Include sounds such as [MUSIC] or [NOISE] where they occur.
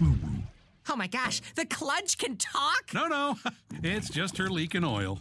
Oh my gosh, the kludge can talk? No, no, [LAUGHS] it's just her leaking oil.